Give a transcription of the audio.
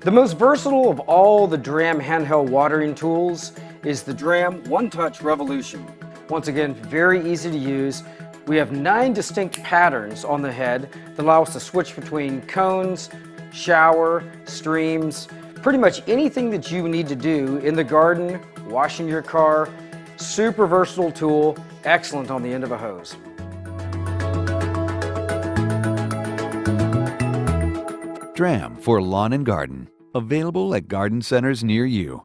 The most versatile of all the Dramm handheld watering tools is the Dramm One Touch Revolution. Once again, very easy to use. We have nine distinct patterns on the head that allow us to switch between cones, shower, streams, pretty much anything that you need to do in the garden, washing your car. Super versatile tool, excellent on the end of a hose. Dramm for lawn and garden. Available at garden centers near you.